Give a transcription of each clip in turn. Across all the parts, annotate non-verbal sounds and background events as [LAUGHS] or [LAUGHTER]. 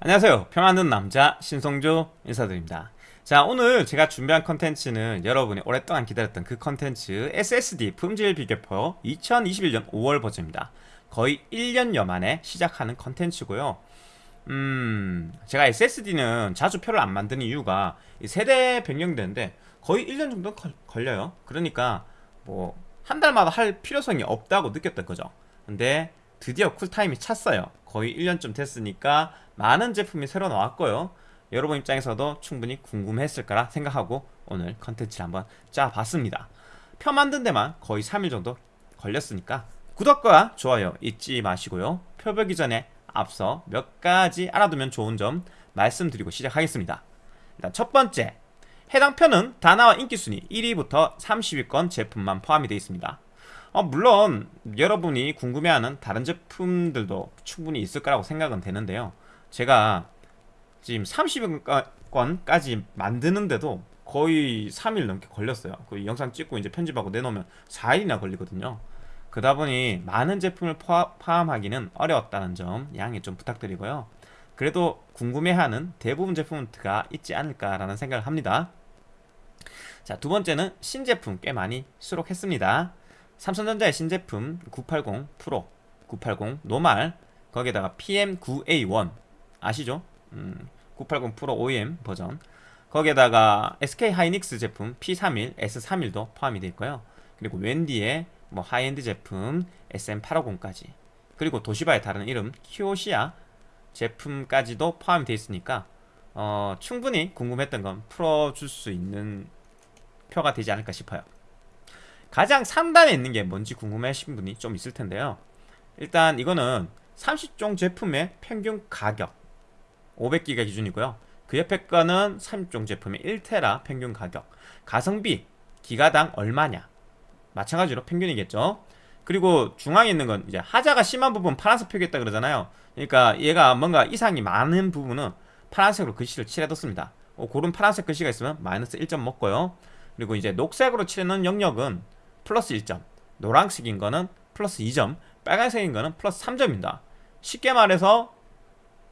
안녕하세요. 표 만든 남자 신성조 인사드립니다. 자 오늘 제가 준비한 컨텐츠는 여러분이 오랫동안 기다렸던 그 컨텐츠 SSD 품질 비교표 2021년 5월 버전입니다. 거의 1년여 만에 시작하는 컨텐츠고요. 음 제가 SSD는 자주 표를 안 만드는 이유가 세대 변경되는데 거의 1년 정도 걸려요. 그러니까 뭐 한 달마다 할 필요성이 없다고 느꼈던 거죠. 근데 드디어 쿨타임이 찼어요 거의 1년쯤 됐으니까 많은 제품이 새로 나왔고요. 여러분 입장에서도 충분히 궁금했을 거라 생각하고 오늘 컨텐츠를 한번 짜봤습니다. 표 만든 데만 거의 3일 정도 걸렸으니까 구독과 좋아요 잊지 마시고요. 표 보기 전에 앞서 몇 가지 알아두면 좋은 점 말씀드리고 시작하겠습니다. 일단 첫 번째 해당 표는 다나와 인기순위 1위부터 30위권 제품만 포함이 되어 있습니다 어, 물론 여러분이 궁금해하는 다른 제품들도 충분히 있을 거라고 생각은 되는데요. 제가 지금 30위권까지 만드는데도 거의 3일 넘게 걸렸어요. 그 영상 찍고 이제 편집하고 내놓으면 4일이나 걸리거든요. 그러다 보니 많은 제품을 포함하기는 어려웠다는 점 양해 좀 부탁드리고요. 그래도 궁금해하는 대부분 제품가 있지 않을까라는 생각을 합니다. 자 두 번째는 신제품 꽤 많이 수록했습니다 삼성전자의 신제품 980 프로 980 normal 거기에다가 PM9A1 아시죠? 음, 980 Pro OEM 버전. 거기에다가 SK 하이닉스 제품 P31, S31도 포함이 되어 있고요. 그리고 웬디의 뭐 하이엔드 제품 SM850까지. 그리고 도시바의 다른 이름 키오시아 제품까지도 포함이 되어 있으니까 어, 충분히 궁금했던 건 풀어줄 수 있는 표가 되지 않을까 싶어요 가장 상단에 있는 게 뭔지 궁금해하신 분이 좀 있을 텐데요. 일단 이거는 30종 제품의 평균 가격 500기가 기준이고요. 그 옆에 거는 30종 제품의 1테라 평균 가격 가성비 기가당 얼마냐. 마찬가지로 평균이겠죠. 그리고 중앙에 있는 건 이제 하자가 심한 부분 파란색 표기했다 그러잖아요. 그러니까 얘가 뭔가 이상이 많은 부분은 파란색으로 글씨를 칠해뒀습니다. 어, 그런 파란색 글씨가 있으면 마이너스 1점 먹고요. 그리고 이제 녹색으로 칠해놓은 영역은 플러스 1점. 노란색인 거는 플러스 2점. 빨간색인 거는 플러스 3점입니다. 쉽게 말해서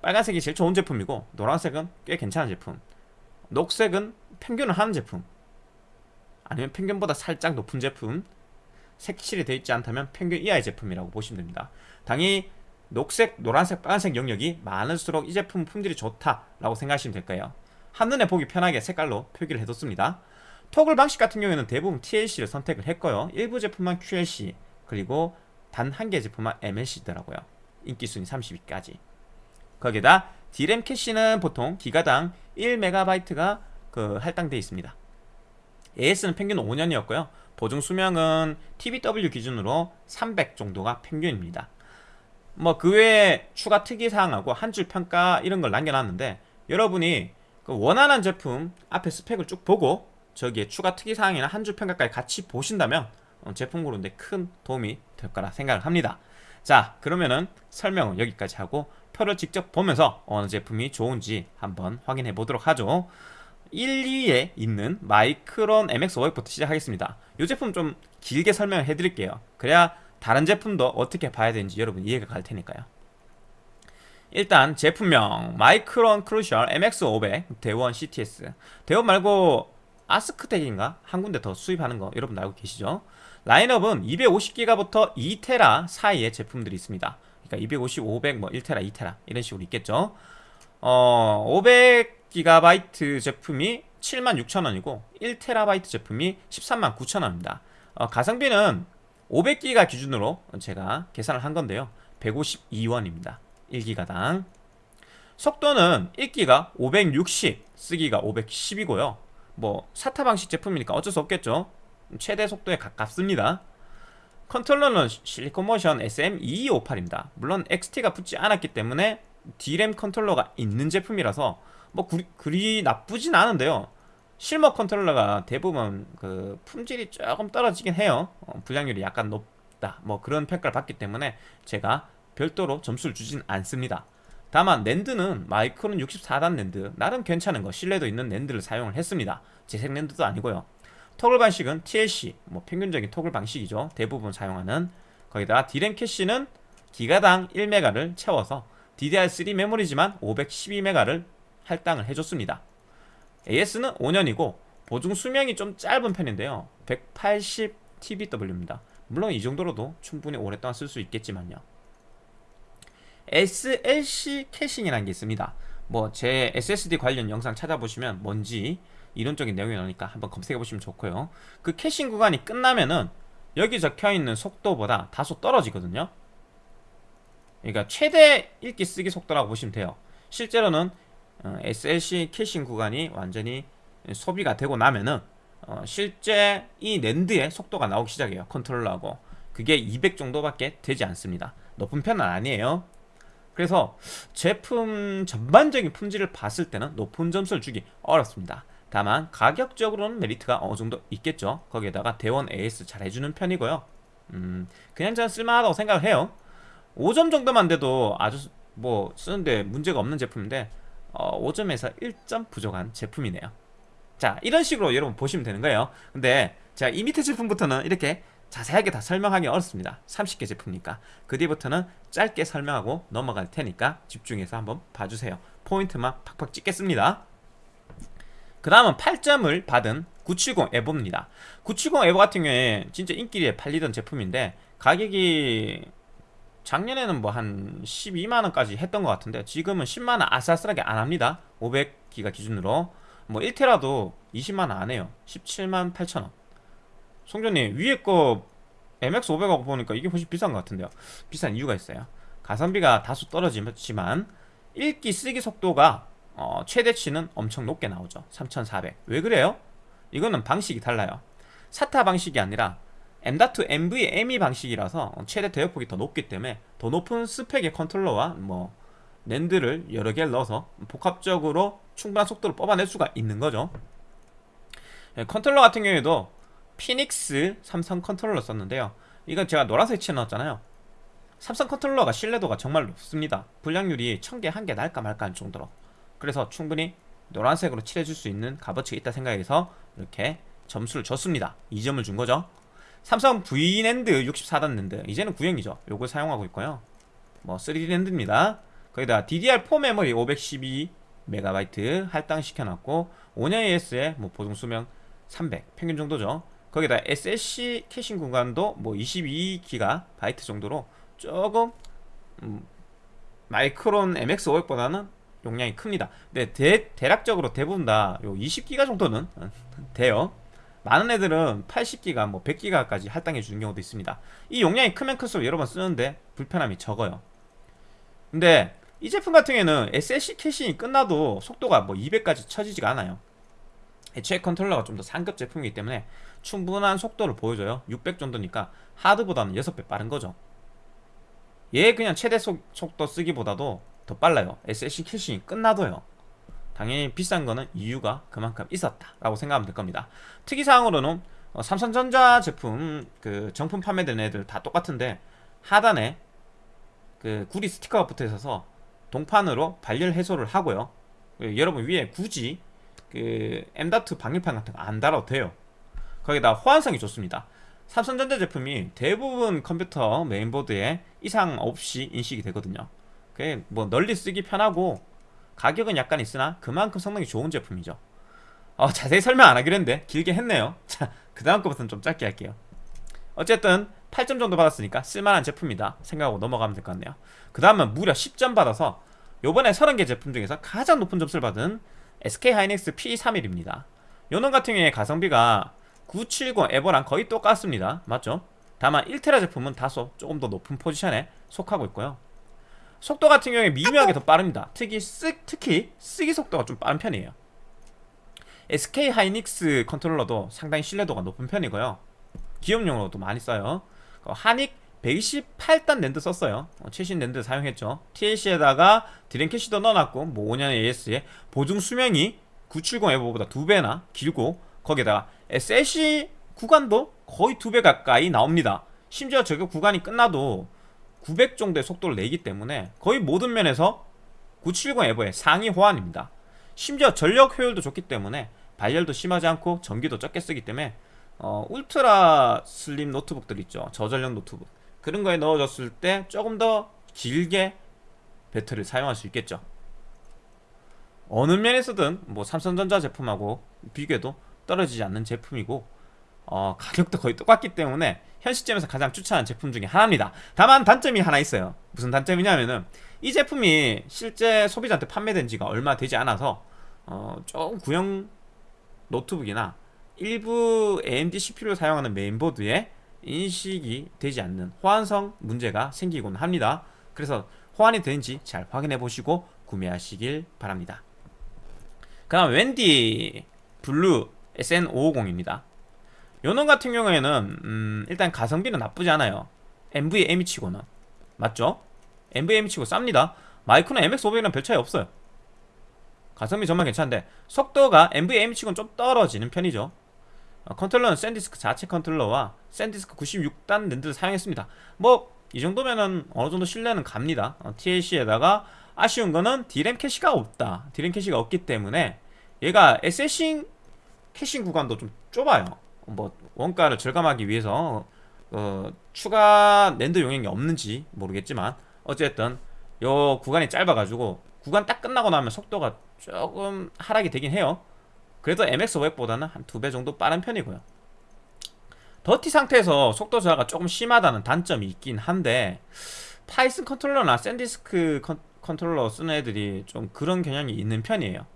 빨간색이 제일 좋은 제품이고 노란색은 꽤 괜찮은 제품. 녹색은 평균을 하는 제품. 아니면 평균보다 살짝 높은 제품. 색칠이 되어 있지 않다면 평균 이하의 제품이라고 보시면 됩니다. 당연히 녹색, 노란색, 빨간색 영역이 많을수록 이 제품 품질이 좋다라고 생각하시면 될 거예요. 한눈에 보기 편하게 색깔로 표기를 해뒀습니다 토글 방식 같은 경우에는 대부분 TLC를 선택을 했고요. 일부 제품만 QLC 그리고 단 한 개 제품만 MLC더라고요. 인기순위 30위까지. 거기에다 D램 캐시는 보통 기가당 1MB가 그 할당되어 있습니다. AS는 평균 5년이었고요. 보증 수명은 TBW 기준으로 300 정도가 평균입니다. 뭐 그 외에 추가 특이사항하고 한 줄 평가 이런 걸 남겨놨는데 여러분이 그 원하는 제품 앞에 스펙을 쭉 보고 저기에 추가 특이사항이나 한 줄 평가까지 같이 보신다면 어, 제품 고르는데 큰 도움이 될 거라 생각을 합니다. 자 그러면은 설명은 여기까지 하고 표를 직접 보면서 어느 제품이 좋은지 한번 확인해 보도록 하죠. 1, 2위에 있는 마이크론 MX500부터 시작하겠습니다. 이 제품 좀 길게 설명을 해드릴게요. 그래야 다른 제품도 어떻게 봐야 되는지 여러분 이해가 갈 테니까요. 일단 제품명 마이크론 크루셜 MX500 대원 CTS 대원 말고 아스크텍인가? 한 군데 더 수입하는 거 여러분 알고 계시죠? 라인업은 250기가부터 2테라 사이의 제품들이 있습니다. 그러니까 250, 500, 뭐 1테라, 2테라 이런 식으로 있겠죠? 어, 500GB 제품이 76,000원이고 1TB 제품이 139,000원입니다. 어, 가성비는 500기가 기준으로 제가 계산을 한 건데요. 152원입니다. 1기가당. 속도는 1기가 560 쓰기가 510이고요 뭐 사타 방식 제품이니까 어쩔 수 없겠죠. 최대 속도에 가깝습니다. 컨트롤러는 실리콘 모션 SM2258입니다. 물론 XT가 붙지 않았기 때문에 D램 컨트롤러가 있는 제품이라서 뭐 그리, 그리 나쁘진 않은데요. 실버 컨트롤러가 대부분 그 품질이 조금 떨어지긴 해요. 어, 불량률이 약간 높다. 뭐 그런 평가를 받기 때문에 제가 별도로 점수를 주진 않습니다 다만 NAND는 마이크론 64단 낸드 나름 괜찮은 거 신뢰도 있는 NAND를 사용을 했습니다 재생 NAND도 아니고요 toggle 방식은 TLC 뭐 평균적인 toggle 방식이죠 대부분 사용하는 거기다가 D램 캐시는 기가당 1메가를 채워서 DDR3 메모리지만 512메가를 할당을 해줬습니다. AS는 5년이고 보증 수명이 좀 짧은 편인데요. 180 TBW입니다. 물론 이 정도로도 충분히 오랫동안 쓸 수 있겠지만요. SLC caching이라는 게 있습니다. 뭐 제 SSD 관련 영상 찾아보시면 뭔지 이론적인 내용이 나오니까 한번 검색해 보시면 좋고요. 그 caching 구간이 끝나면은 여기 적혀 있는 속도보다 다소 떨어지거든요. 그러니까 최대 읽기 쓰기 속도라고 보시면 돼요. 실제로는 어, SLC caching 구간이 완전히 소비가 되고 나면은 어, 실제 이 NAND의 속도가 나오기 시작해요. 컨트롤러하고 그게 200 정도밖에 되지 않습니다. 높은 편은 아니에요. 그래서 제품 전반적인 품질을 봤을 때는 높은 점수를 주기 어렵습니다. 다만 가격적으로는 메리트가 어느 정도 있겠죠. 거기에다가 대원 AS 잘 해주는 편이고요. 음, 그냥 저는 쓸만하다고 생각을 해요. 5점 정도만 돼도 아주 뭐 쓰는데 문제가 없는 제품인데 어, 5점에서 1점 부족한 제품이네요. 자 이런 식으로 여러분 보시면 되는 거예요. 근데 제가 이 밑에 제품부터는 이렇게 자세하게 다 설명하기 어렵습니다. 30개 제품이니까 그 뒤부터는 짧게 설명하고 넘어갈 테니까 집중해서 한번 봐주세요. 포인트만 팍팍 찍겠습니다. 그 다음은 8점을 받은 970 에보입니다. 970 에보 같은 경우에 진짜 인기리에 팔리던 제품인데 가격이 작년에는 뭐 한 12만원까지 했던 것 같은데 지금은 10만원 아슬아슬하게 안 합니다 500기가 기준으로 뭐 1테라도 20만원 안 해요 17만 8천원 송전님 위에 거 MX500하고 보니까 이게 훨씬 비싼 것 같은데요. 비싼 이유가 있어요. 가성비가 다소 떨어지지만 읽기 쓰기 속도가 어, 최대치는 엄청 높게 나오죠. 3400 왜 그래요? 이거는 방식이 달라요. SATA 방식이 아니라 M.2 NVMe 방식이라서 최대 대역폭이 더 높기 때문에 더 높은 스펙의 컨트롤러와 뭐 NAND를 여러 개를 넣어서 복합적으로 충분한 속도를 뽑아낼 수가 있는 거죠. 예, 컨트롤러 같은 경우에도 피닉스 삼성 컨트롤러 썼는데요. 이건 제가 노란색 칠해놨잖아요. 삼성 컨트롤러가 신뢰도가 정말 높습니다. 불량률이 1000개 1개 날까 말까 할 정도로. 그래서 충분히 노란색으로 칠해줄 수 있는 값어치가 있다 생각해서 이렇게 점수를 줬습니다. 2점을 준 거죠. 삼성 V NAND 64단 랜드. 이제는 구형이죠. 요걸 사용하고 있고요. 뭐 3D NAND입니다. 거기다 DDR4 메모리 512MB 할당시켜놨고 5년 AS에 뭐 보증 수명 300 평균 정도죠 거기다 SLC caching 공간도 뭐 22GB 정도로 조금 음, 마이크론 MX500보다는 용량이 큽니다. 근데 대, 대략적으로 대부분 다 20GB 정도는 [LAUGHS] 돼요. 많은 애들은 80기가 뭐 100기가까지 할당해 주는 경우도 있습니다. 이 용량이 크면 클수록 여러 번 쓰는데 불편함이 적어요. 근데 이 제품 같은 경우에는 SSC 캐싱이 끝나도 속도가 뭐 200까지 처지지가 않아요. 애초에 컨트롤러가 좀 더 상급 제품이기 때문에 충분한 속도를 보여줘요 600 정도니까 하드보다는 6배 빠른 거죠 얘 그냥 최대 속, 속도 쓰기보다도 더 빨라요 SSC 캐싱이 끝나도요 당연히 비싼 거는 이유가 그만큼 있었다라고 생각하면 될 겁니다. 특이사항으로는 어, 삼성전자 제품 그 정품 판매되는 애들 다 똑같은데 하단에 그 구리 스티커가 붙어 있어서 동판으로 발열 해소를 하고요. 여러분 위에 굳이 그 M.2 방열판 같은 거 안 달아도 돼요. 거기다 호환성이 좋습니다. 삼성전자 제품이 대부분 컴퓨터 메인보드에 이상 없이 인식이 되거든요. 그게 뭐 널리 쓰기 편하고 가격은 약간 있으나 그만큼 성능이 좋은 제품이죠. 어, 자세히 설명 안 하기로 했는데 길게 했네요. [LAUGHS] 자, 그 다음 거부터는 좀 짧게 할게요. 어쨌든 8점 정도 받았으니까 쓸만한 제품이다 생각하고 넘어가면 될 것 같네요. 그 다음은 무려 10점 받아서 요번에 30개 제품 중에서 가장 높은 점수를 받은 SK 하이닉스 P31입니다. 요놈 같은 경우에 가성비가 970 에보랑 거의 똑같습니다. 맞죠? 다만 1테라 제품은 다소 조금 더 높은 포지션에 속하고 있고요. 속도 같은 경우에 미묘하게 더 빠릅니다. 특히, 쓰, 특히 쓰기 속도가 좀 빠른 편이에요. SK 하이닉스 컨트롤러도 상당히 신뢰도가 높은 편이고요. 기업용으로도 많이 써요. 그 하닉 128단 랜드 썼어요. 어, 최신 랜드 사용했죠. TLC에다가 D램 캐시도 넣어놨고 뭐 5년 AS에 보증 수명이 970 에버보다 2배나 길고 거기다가 SLC 구간도 거의 2배 가까이 나옵니다 심지어 저거 구간이 끝나도 900 정도의 속도를 내기 때문에 거의 모든 면에서 970 에버의 상위 호환입니다. 심지어 전력 효율도 좋기 때문에 발열도 심하지 않고 전기도 적게 쓰기 때문에 어, 울트라 슬림 노트북들 있죠. 저전력 노트북. 그런 거에 넣어줬을 때 조금 더 길게 배터리를 사용할 수 있겠죠 어느 면에서든 뭐 삼성전자 제품하고 비교해도 떨어지지 않는 제품이고 어, 가격도 거의 똑같기 때문에 현 시점에서 가장 추천하는 제품 중에 하나입니다. 다만 단점이 하나 있어요. 무슨 단점이냐면은 이 제품이 실제 소비자한테 판매된 지가 얼마 되지 않아서 어, 조금 구형 노트북이나 일부 AMD CPU를 사용하는 메인보드에 인식이 되지 않는 호환성 문제가 생기곤 합니다. 그래서 호환이 되는지 잘 확인해 보시고 구매하시길 바랍니다. 그 다음 웬디 블루 SN550입니다. 요놈 같은 경우에는 음, 일단 가성비는 나쁘지 않아요. NVMe 치고는. 맞죠? NVMe 치고 쌉니다. 마이크론 MX500이랑 별 차이 없어요. 가성비 정말 괜찮은데 속도가 NVMe 치고는 좀 떨어지는 편이죠. 어, 컨트롤러는 샌디스크 자체 컨트롤러와 샌디스크 96단 NAND를 사용했습니다. 뭐 이 정도면은 어느 정도 신뢰는 갑니다. 어, TLC에다가 아쉬운 거는 D램 캐시가 없다. D램 캐시가 없기 때문에 얘가 SLC caching 구간도 좀 좁아요. 뭐 원가를 절감하기 위해서 어, 추가 랜드 용량이 없는지 모르겠지만 어쨌든 요 구간이 짧아가지고 구간 딱 끝나고 나면 속도가 조금 하락이 되긴 해요. 그래도 MX500보다는 한 두 배 정도 빠른 편이고요. 더티 상태에서 속도 저하가 조금 심하다는 단점이 있긴 한데 파이슨 컨트롤러나 샌디스크 컨, 컨트롤러 쓰는 애들이 좀 그런 경향이 있는 편이에요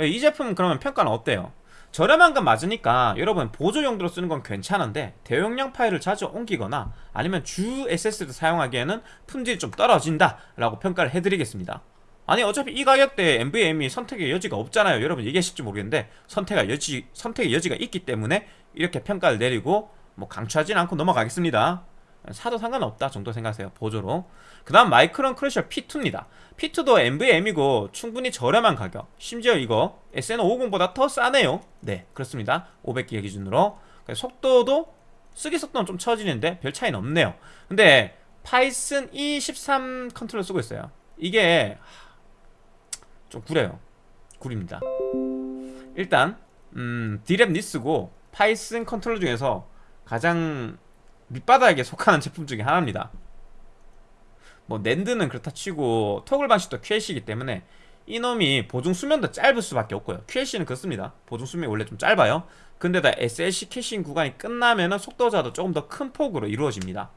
이 제품 그러면 평가는 어때요? 저렴한 건 맞으니까 여러분 보조 용도로 쓰는 건 괜찮은데 대용량 파일을 자주 옮기거나 아니면 주 SSD를 사용하기에는 품질이 좀 떨어진다 라고 평가를 해드리겠습니다. 아니 어차피 이 가격대에 NVMe 선택의 여지가 없잖아요. 여러분 얘기하실지 모르겠는데 선택의 여지, 선택의 여지가 있기 때문에 이렇게 평가를 내리고 뭐 강추하진 않고 넘어가겠습니다 사도 상관없다 정도 생각하세요 보조로. 그 다음 마이크론 크루셜 P2입니다. P2도 NVMe고 충분히 저렴한 가격. 심지어 이거 SN550보다 더 싸네요. 네 그렇습니다. 500기가 기준으로. 속도도 쓰기 속도는 좀 처지는데 별 차이는 없네요. 근데 파이슨 E13 컨트롤러 쓰고 있어요. 이게 좀 구려요. 구립니다. 일단 음, DRAM-less고 파이슨 컨트롤러 중에서 가장 밑바닥에 속하는 제품 중에 하나입니다. 뭐 NAND는 그렇다 치고 토글 방식도 QLC이기 때문에 이놈이 보증 수명도 짧을 수밖에 없고요. QLC는 그렇습니다. 보증 수명이 원래 좀 짧아요. 근데다 SLC caching 구간이 끝나면은 속도 저하도 조금 더 큰 폭으로 이루어집니다.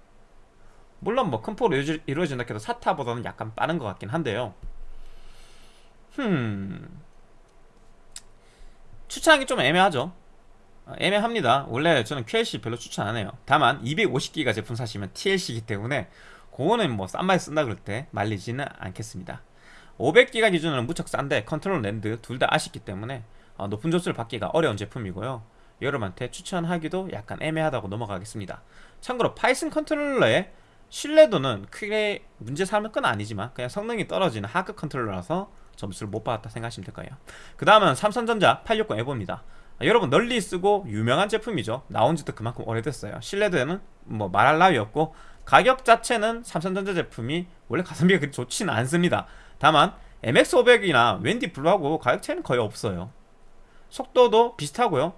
물론 뭐 큰 폭으로 이루어진다 해도 SATA보다는 약간 빠른 것 같긴 한데요. 흠. 추천하기 좀 애매하죠. 어, 애매합니다. 원래 저는 QLC 별로 추천 안해요. 다만 250기가 제품 사시면 TLC이기 때문에 그거는 뭐 싼 맛에 쓴다 그럴 때 말리지는 않겠습니다. 500기가 기준으로는 무척 싼데 컨트롤 랜드 둘 다 아쉽기 때문에 어, 높은 점수를 받기가 어려운 제품이고요. 여러분한테 추천하기도 약간 애매하다고 넘어가겠습니다. 참고로 파이슨 컨트롤러의 신뢰도는 크게 문제 삼을 건 아니지만 그냥 성능이 떨어지는 하급 컨트롤러라서 점수를 못 받았다 생각하시면 될 거예요. 그 다음은 삼성전자 860 에보입니다 아, 여러분 널리 쓰고 유명한 제품이죠. 나온 지도 그만큼 오래됐어요. 신뢰도에는 뭐 말할 나위 없고 가격 자체는 삼성전자 제품이 원래 가성비가 그렇게 좋지는 않습니다. 다만 MX500이나 웬디 블루하고 가격 차이는 거의 없어요. 속도도 비슷하고요.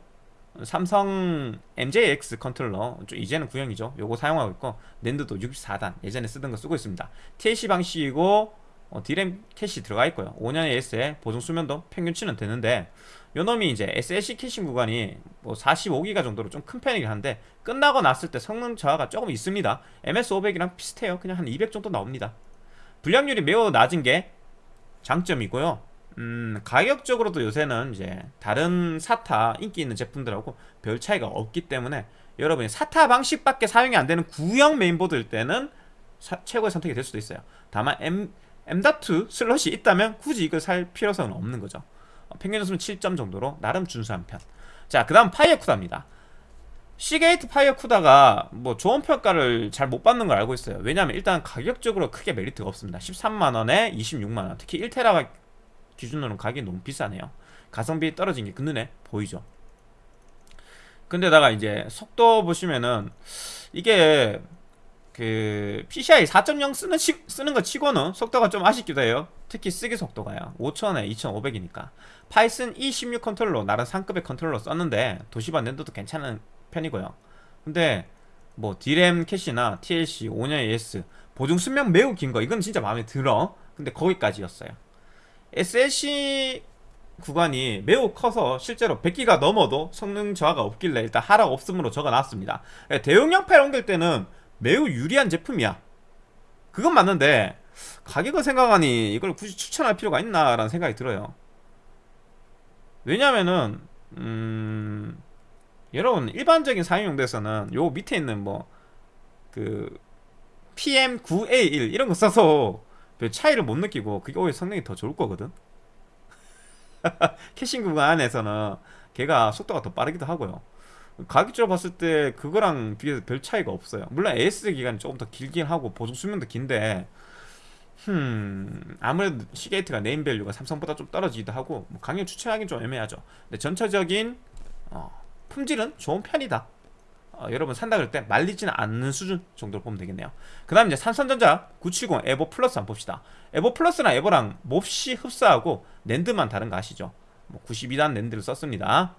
삼성 MJX 컨트롤러 이제는 구형이죠. 요거 사용하고 있고 NAND도 64단 예전에 쓰던 거 쓰고 있습니다. TLC 방식이고 어, D램 캐시 들어가 있고요. 5년 AS에 보증 수명도 평균치는 되는데 요놈이 이제 SLC caching 구간이 뭐 45기가 정도로 좀 큰 편이긴 한데 끝나고 났을 때 성능 저하가 조금 있습니다. MX500이랑 비슷해요. 그냥 한 200 정도 나옵니다. 불량률이 매우 낮은 게 장점이고요. 음, 가격적으로도 요새는 이제 다른 SATA 인기 있는 제품들하고 별 차이가 없기 때문에 여러분이 SATA 방식밖에 사용이 안 되는 구형 메인보드일 때는 사, 최고의 선택이 될 수도 있어요. 다만 M, M.2 슬롯이 있다면 굳이 이걸 살 필요성은 없는 거죠. 어, 평균 점수는 7점 정도로 나름 준수한 편. 자, 그 다음 FireCuda입니다. Seagate FireCuda가 뭐 좋은 평가를 잘 못 받는 걸 알고 있어요. 왜냐하면 일단 가격적으로 크게 메리트가 없습니다. 13만원에 26만원. 특히 1테라 기준으로는 가격이 너무 비싸네요. 가성비 떨어진 게 그 눈에 보이죠. 근데다가 이제 속도 보시면은 이게 그 PCI 4.0 쓰는 치, 쓰는 거 치고는 속도가 좀 아쉽기도 해요. 특히 쓰기 속도가요. 5000에 2500이니까. Phison E16 컨트롤러 나름 상급의 컨트롤러 썼는데 도시바 NAND도 괜찮은 편이고요. 근데 뭐 D램 캐시나 TLC, 5년 AS 보증 수명 매우 긴 거 이건 진짜 마음에 들어. 근데 거기까지였어요. SLC 구간이 매우 커서 실제로 100기가 넘어도 성능 저하가 없길래 일단 하락 없음으로 적어놨습니다. 예, 대용량 파일 옮길 때는 매우 유리한 제품이야. 그건 맞는데 가격을 생각하니 이걸 굳이 추천할 필요가 있나라는 생각이 들어요 왜냐면은 음 여러분 일반적인 사용용도에서는 요 밑에 있는 뭐 그 PM9A1 이런 거 써서 별 차이를 못 느끼고 그게 오히려 성능이 더 좋을 거거든? [LAUGHS] 캐싱 구간에서는 걔가 속도가 더 빠르기도 하고요. 가격적으로 봤을 때 그거랑 비교해서 별 차이가 없어요. 물론 AS 기간이 조금 더 길긴 하고 보증 수명도 긴데 흠 아무래도 Seagate가 name value가 삼성보다 좀 떨어지기도 하고 뭐 강력 추천하기는 좀 애매하죠. 근데 전체적인 어, 품질은 좋은 편이다. 어, 여러분 산다 그럴 때 말리지는 않는 수준 정도로 보면 되겠네요. 그 다음 이제 삼성전자 970 EVO Plus 한번 봅시다. EVO Plus랑 EVO랑 몹시 흡사하고 NAND만 다른 거 아시죠? 뭐 92단 NAND를 썼습니다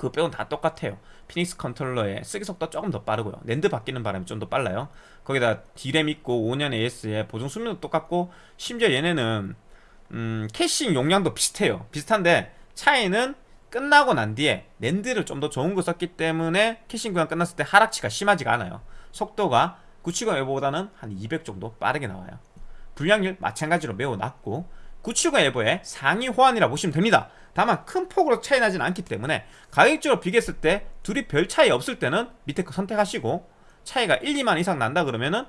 그거 빼고는 다 똑같아요. 피닉스 컨트롤러의 쓰기 속도가 조금 더 빠르고요. 랜드 바뀌는 바람에 좀더 빨라요. 거기다 D램 있고 5년 AS에 보증 수명도 똑같고 심지어 얘네는 음, caching 용량도 비슷해요. 비슷한데 차이는 끝나고 난 뒤에 NAND를 좀 더 좋은 거 썼기 때문에 caching 구간 끝났을 때 하락치가 심하지가 않아요. 속도가 970 EVO보다는 한 200 정도 빠르게 나와요. 불량률 마찬가지로 매우 낮고 970 에버의 상위 호환이라 보시면 됩니다. 다만 큰 폭으로 차이 나진 않기 때문에 가격적으로 비교했을 때 둘이 별 차이 없을 때는 밑에 거 선택하시고 차이가 1, 2만 이상 난다 그러면은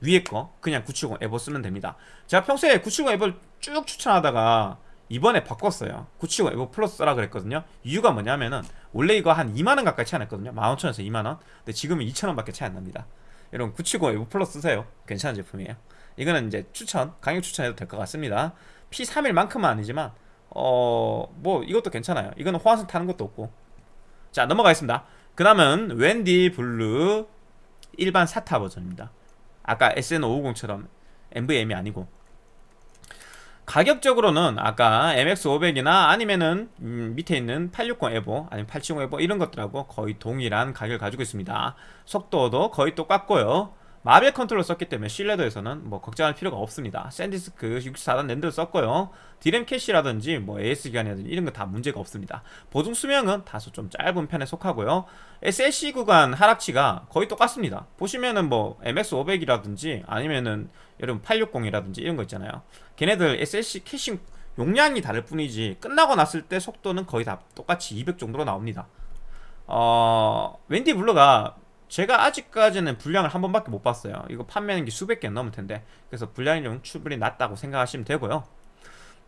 위에 거 그냥 970 에버 쓰면 됩니다. 제가 평소에 970 에버를 쭉 추천하다가 이번에 바꿨어요. 970 에버 플러스 쓰라 그랬거든요. 이유가 뭐냐면은 원래 이거 한 2만원 가까이 차이 났거든요. 15,000원에서 2만원. 근데 지금은 2,000원밖에 차이 안 납니다. 여러분 970 EVO Plus 쓰세요. 괜찮은 제품이에요. 이거는 이제 추천 강력 추천해도 될 것 같습니다 P31만큼은 아니지만 어 뭐 이것도 괜찮아요. 이거는 호환성 타는 것도 없고. 자 넘어가겠습니다. 그 다음은 WD Blue 일반 SATA 버전입니다. 아까 SN550처럼 NVMe가 아니고. 가격적으로는 아까 MX500이나 아니면은 음, 밑에 있는 860 EVO 아니면 870 EVO 이런 것들하고 거의 동일한 가격을 가지고 있습니다. 속도도 거의 똑같고요 Marvell 컨트롤 썼기 때문에 신뢰도에서는 뭐 걱정할 필요가 없습니다. SanDisk 64단 NAND를 썼고요. 디램 캐시라든지 뭐 AS 기간이라든지 이런 거 다 문제가 없습니다. 보증 수명은 다소 좀 짧은 편에 속하고요. SLC 구간 하락치가 거의 똑같습니다. 보시면은 뭐 MX500이라든지 아니면은 여러분 860이라든지 이런 거 있잖아요. 걔네들 SLC caching 용량이 다를 뿐이지 끝나고 났을 때 속도는 거의 다 똑같이 200 정도로 나옵니다. 어... WD Blue가 제가 아직까지는 불량을 한 번밖에 못 봤어요. 이거 판매하는 게 수백 개 넘을 텐데. 그래서 불량이 충분히 낮다고 생각하시면 되고요.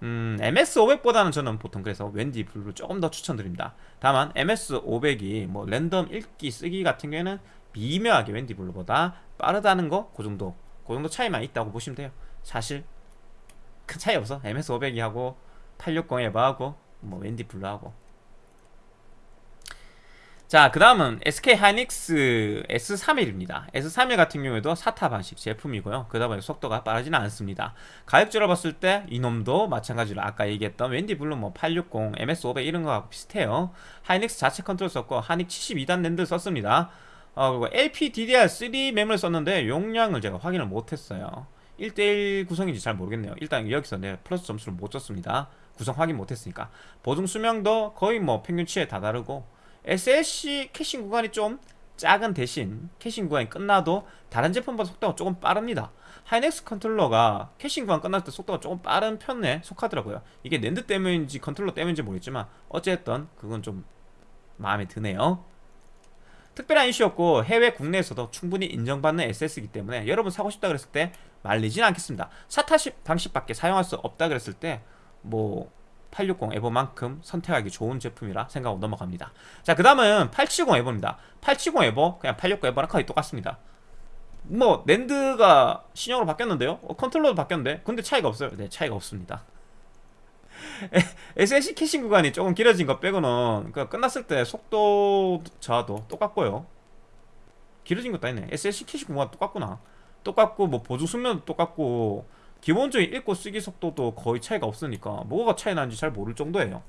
음, MX500보다는 저는 보통 그래서 WD Blue 조금 더 추천드립니다. 다만 MX500이 뭐 랜덤 읽기 쓰기 같은 경우에는 미묘하게 WD Blue보다 빠르다는 거 그 정도 그 정도 차이만 있다고 보시면 돼요. 사실 큰 차이 없어. MX500이하고 860 EVO하고 뭐 WD Blue하고 자, 그 다음은 SK 하이닉스 S31입니다. S31 같은 경우에도 SATA 방식 제품이고요. 그러다 보니 속도가 빠르지는 않습니다. 가격적으로 봤을 때 이놈도 마찬가지로 아까 얘기했던 WD Blue 뭐 860, MX500 이런 거하고 비슷해요. 하이닉스 자체 컨트롤 썼고 하닉 72단 랜드 썼습니다. 어, 그리고 LPDDR3 램을 썼는데 용량을 제가 확인을 못했어요. 1대1 구성인지 잘 모르겠네요. 일단 여기서 내 플러스 점수를 못 줬습니다. 구성 확인 못했으니까. 보증 수명도 거의 뭐 평균치에 다다르고 SLC caching 구간이 좀 작은 대신 caching 구간이 끝나도 다른 제품보다 속도가 조금 빠릅니다. 하이닉스 컨트롤러가 caching 구간 끝날 때 속도가 조금 빠른 편에 속하더라고요. 이게 랜드 때문인지 컨트롤러 때문인지 모르겠지만 어쨌든 그건 좀 마음에 드네요. 특별한 이슈 없고 해외 국내에서도 충분히 인정받는 SSD이기 때문에 여러분 사고 싶다 그랬을 때 말리진 않겠습니다. SATA 방식밖에 사용할 수 없다 그랬을 때 뭐 860 EVO만큼 선택하기 좋은 제품이라 생각하고 넘어갑니다. 자 그 다음은 870 EVO입니다. 870 EVO 그냥 860 EVO랑 거의 똑같습니다. 뭐 NAND가 신형으로 바뀌었는데요? 어, 컨트롤러도 바뀌었는데? 근데 차이가 없어요. 네 차이가 없습니다. [LAUGHS] SLC caching 구간이 조금 길어진 것 빼고는 그 끝났을 때 속도 저하도 똑같고요. 길어진 것도 아니네. SLC 캐싱 구간 똑같구나. 똑같고 뭐 보조 수면도 똑같고 기본적인 읽고 쓰기 속도도 거의 차이가 없으니까 뭐가 차이 나는지 잘 모를 정도예요.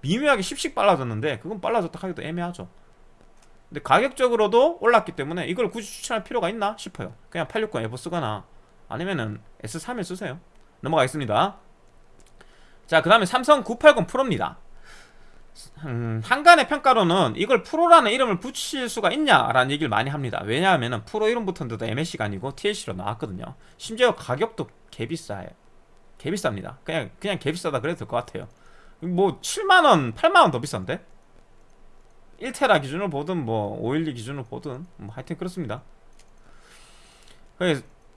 미묘하게 10씩 빨라졌는데 그건 빨라졌다 하기도 애매하죠. 근데 가격적으로도 올랐기 때문에 이걸 굳이 추천할 필요가 있나 싶어요. 그냥 860 에버 쓰거나 아니면은 S31 쓰세요. 넘어가겠습니다. 자 그 다음에 삼성 980 프로입니다 음, 한간의 평가로는 이걸 프로라는 이름을 붙일 수가 있냐라는 얘기를 많이 합니다. 왜냐하면 프로 이름 붙었는데도 MSC가 아니고 TLC로 나왔거든요. 심지어 가격도 개비싸요. 개비쌉니다. 그냥 그냥 개비싸다 그래도 될 것 같아요. 뭐 7만원 8만원 더 비싼데? 1테라 기준으로 보든 뭐 512 기준으로 보든 뭐 하여튼 그렇습니다.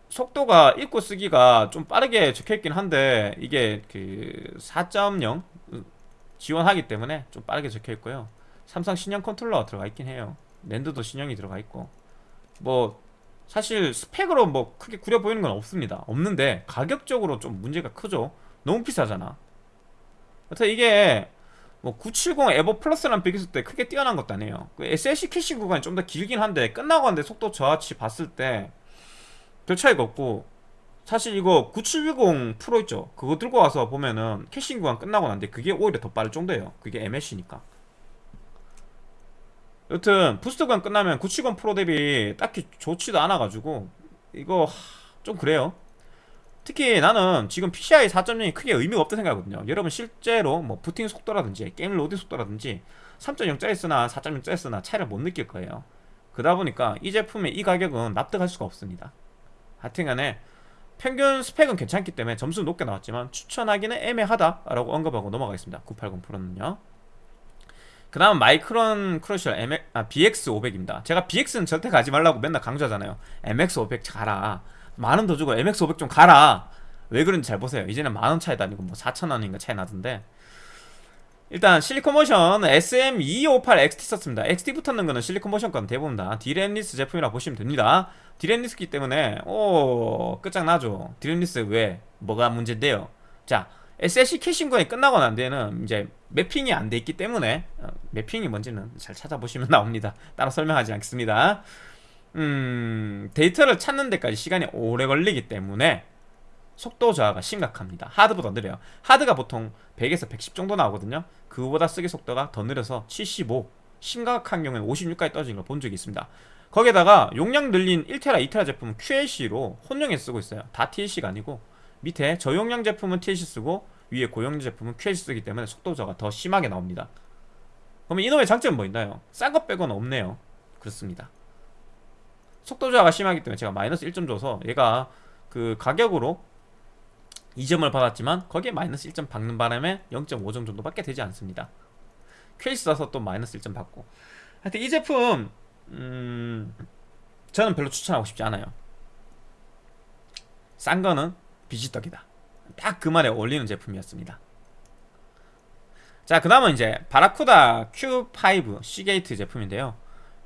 속도가 읽고 쓰기가 좀 빠르게 적혀있긴 한데 이게 그 4.0 지원하기 때문에 좀 빠르게 적혀있고요. 삼성 신형 컨트롤러가 들어가 있긴 해요. NAND도 신형이 들어가 있고. 뭐 사실 스펙으로 뭐 크게 구려 보이는 건 없습니다. 없는데 가격적으로 좀 문제가 크죠. 너무 비싸잖아. 여튼 이게 뭐 970 EVO Plus랑 비교했을 때 크게 뛰어난 것도 아니에요. 그 SLC 캐시 구간이 좀 더 길긴 한데 끝나고 난 뒤 속도 저하치 봤을 때 별 차이가 없고 사실 이거 9710 프로 있죠? 그거 들고 와서 보면은 caching 구간 끝나고 난 뒤 그게 오히려 더 빠를 정도예요. 그게 MLC니까. 여튼 boost 구간 끝나면 970 프로 대비 딱히 좋지도 않아가지고 이거 좀 그래요. 특히 나는 지금 PCI 4.0이 크게 의미가 없다 생각하거든요. 여러분 실제로 뭐 부팅 속도라든지 게임 로딩 속도라든지 3.0짜리 쓰나 4.0짜리 쓰나 차이를 못 느낄 거예요. 그러다 보니까 이 제품의 이 가격은 납득할 수가 없습니다. 하여튼간에 평균 스펙은 괜찮기 때문에 점수 높게 나왔지만 추천하기는 애매하다라고 언급하고 넘어가겠습니다. 980 프로는요. 그 다음 마이크론 크러셜 M, 아, BX500입니다. 제가 BX는 절대 가지 말라고 맨날 강조하잖아요. MX500 가라. 만원 더 주고 MX500 좀 가라. 왜 그런지 잘 보세요. 이제는 만 원 차이도 아니고 뭐 4천원인가 차이 나던데 일단 실리콘모션 SM258XT 썼습니다. XT 붙었는 거는 실리콘모션 건 대부분 다. DRAM-less 제품이라 보시면 됩니다. DRAM-less기 때문에 오 끝장나죠. DRAM-less 왜 뭐가 문제인데요? 자 SLC caching 구간이 끝나고 난 뒤에는 이제 매핑이 안 돼 있기 때문에 어, 매핑이 뭔지는 잘 찾아보시면 [LAUGHS] 나옵니다. 따로 설명하지 않겠습니다. 음 데이터를 찾는 데까지 시간이 오래 걸리기 때문에 속도 저하가 심각합니다. 하드보다 느려요. 하드가 보통 100에서 110 정도 나오거든요. 그거보다 쓰기 속도가 더 느려서 75 심각한 경우에 56까지 떨어진 걸 본 적이 있습니다. 거기에다가 용량 늘린 1테라 2테라 제품은 QLC로 혼용해 쓰고 있어요. 다 TLC가 아니고. 밑에 저용량 제품은 TLC 쓰고 위에 고용량 제품은 QLC 쓰기 때문에 속도 저하가 더 심하게 나옵니다. 그러면 이놈의 장점은 뭐 있나요? 싼 것 빼고는 없네요. 그렇습니다. 속도 저하가 심하기 때문에 제가 마이너스 1점 줘서 얘가 그 가격으로 2점을 받았지만 거기에 마이너스 1점 박는 바람에 0.5점 정도밖에 되지 않습니다. 퀘이스 써서 또 마이너스 1점 받고. 하여튼 이 제품 음... 저는 별로 추천하고 싶지 않아요. 싼 거는 비지떡이다. 딱 그 말에 어울리는 제품이었습니다. 자 그 다음은 이제 바라쿠다 Q5 시게이트 제품인데요.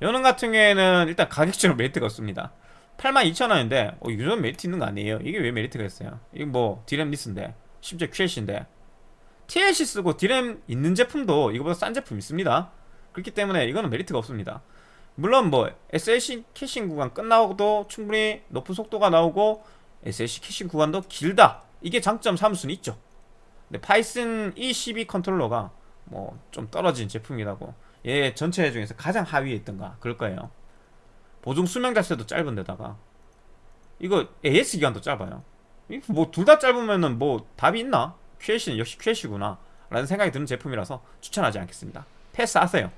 요거 같은 경우에는 일단 가격적으로 [LAUGHS] 메리트가 없습니다 82,000원인데 어, 유전 메리트 있는 거 아니에요? 이게 왜 메리트가 있어요? 이거 뭐 DRAM-less인데 심지어 QLC인데. TLC 쓰고 디램 있는 제품도 이거보다 싼 제품 있습니다. 그렇기 때문에 이거는 메리트가 없습니다. 물론 뭐 SLC caching 구간 끝나고도 충분히 높은 속도가 나오고 SLC caching 구간도 길다. 이게 장점 삼을 수는 있죠. 근데 파이슨 E12 컨트롤러가 뭐 좀 떨어진 제품이라고 얘 전체 중에서 가장 하위에 있던가 그럴 거예요 보증 수명 자체도 짧은 데다가. 이거 AS 기간도 짧아요. 뭐 둘 다 짧으면은 뭐 답이 있나? QLC는 역시 QLC구나. 라는 생각이 드는 제품이라서 추천하지 않겠습니다. 패스하세요.